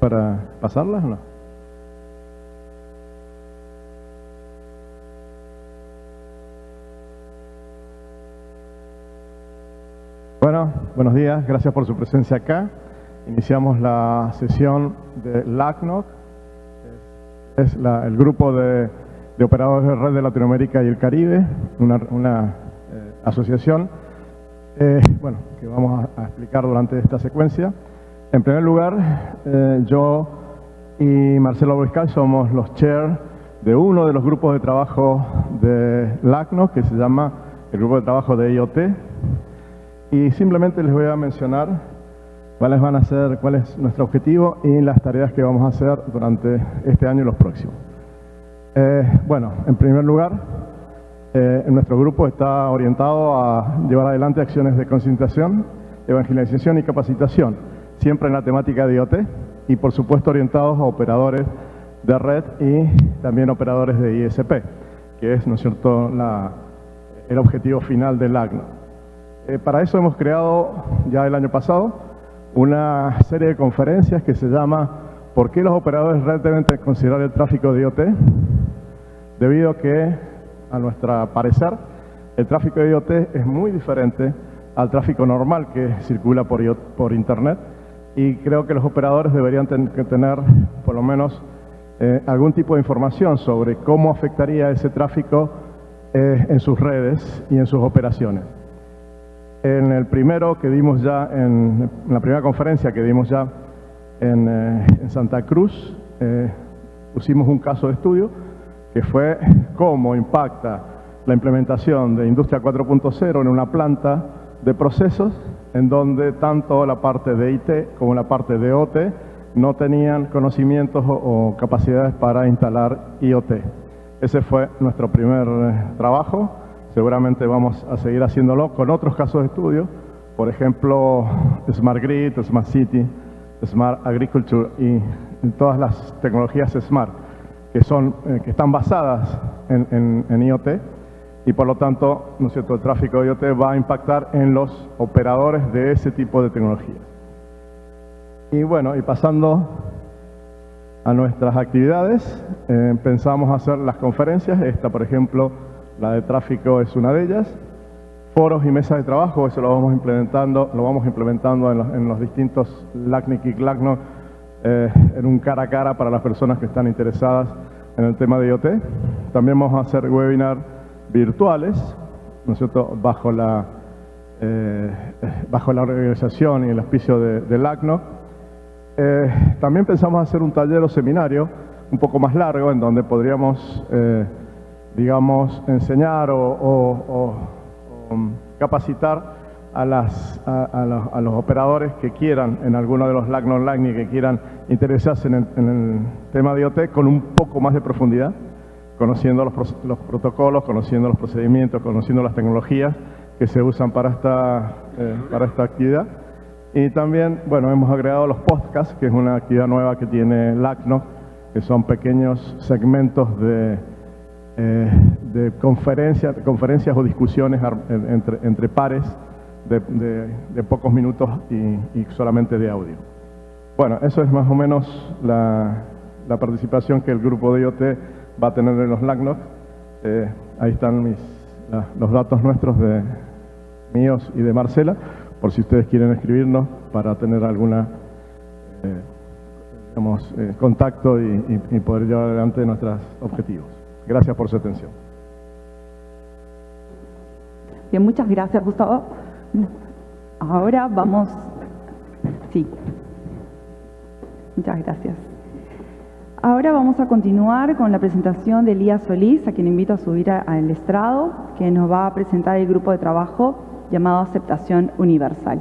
para pasarlas o no? Bueno, buenos días, gracias por su presencia acá. Iniciamos la sesión de LACNOC, es el grupo de, operadores de red de Latinoamérica y el Caribe, una, eh, asociación eh, bueno, que vamos a, explicar durante esta secuencia. En primer lugar, eh, yo y Marcelo Boiscal somos los chair de uno de los grupos de trabajo de LACNOC, que se llama el grupo de trabajo de IoT, y simplemente les voy a mencionar cuáles van a ser, cuál es nuestro objetivo y las tareas que vamos a hacer durante este año y los próximos. Eh, bueno, en primer lugar, eh, nuestro grupo está orientado a llevar adelante acciones de concientización, evangelización y capacitación, siempre en la temática de IoT y por supuesto orientados a operadores de red y también operadores de ISP, que es, ¿no es cierto?, el objetivo final del ACNO. Eh, para eso hemos creado ya el año pasado una serie de conferencias que se llama ¿Por qué los operadores red deben considerar el tráfico de IoT? Debido a que, a nuestro parecer, el tráfico de IoT es muy diferente al tráfico normal que circula por, por Internet y creo que los operadores deberían tener por lo menos eh, algún tipo de información sobre cómo afectaría ese tráfico eh, en sus redes y en sus operaciones. En el primero que dimos ya, en, la primera conferencia que dimos ya en, eh, Santa Cruz, pusimos un caso de estudio que fue cómo impacta la implementación de Industria 4.0 en una planta de procesos en donde tanto la parte de IT como la parte de OT no tenían conocimientos o capacidades para instalar IoT. Ese fue nuestro primer eh, trabajo. Seguramente vamos a seguir haciéndolo con otros casos de estudio, por ejemplo, Smart Grid, Smart City, Smart Agriculture y todas las tecnologías Smart que, son, eh, que están basadas en, IoT y por lo tanto ¿no es cierto? el tráfico de IoT va a impactar en los operadores de ese tipo de tecnologías. Y bueno, y pasando a nuestras actividades, eh, pensamos hacer las conferencias, esta por ejemplo la de tráfico es una de ellas. Foros y mesas de trabajo, eso lo vamos implementando, lo vamos implementando en los, distintos LACNIC y CLACNO eh, en un cara a cara para las personas que están interesadas en el tema de IoT. También vamos a hacer webinar virtuales, ¿no es cierto?, bajo la, eh, bajo la organización y el auspicio de, LACNO. Eh, también pensamos hacer un taller o seminario un poco más largo en donde podríamos digamos, enseñar o, um, capacitar a, las, a, los, operadores que quieran, en alguno de los LAC online y que quieran interesarse en el, tema de IoT con un poco más de profundidad, conociendo los, los, protocolos, conociendo los procedimientos, conociendo las tecnologías que se usan para esta, eh, para esta actividad. Y también, bueno, hemos agregado los podcasts, que es una actividad nueva que tiene LACNO, que son pequeños segmentos de eh, de conferencias, o discusiones entre, entre pares de, pocos minutos y, solamente de audio. Bueno, eso es más o menos la, participación que el grupo de IoT va a tener en los LACNOC. Eh, ahí están mis, los datos nuestros de míos y de Marcela, por si ustedes quieren escribirnos para tener alguna eh, contacto y, y poder llevar adelante nuestros objetivos. Gracias por su atención. Bien, muchas gracias, Gustavo. Ahora vamos... Sí. Muchas gracias. Ahora vamos a continuar con la presentación de Elías Solís, a quien invito a subir al estrado, que nos va a presentar el grupo de trabajo llamado Aceptación Universal.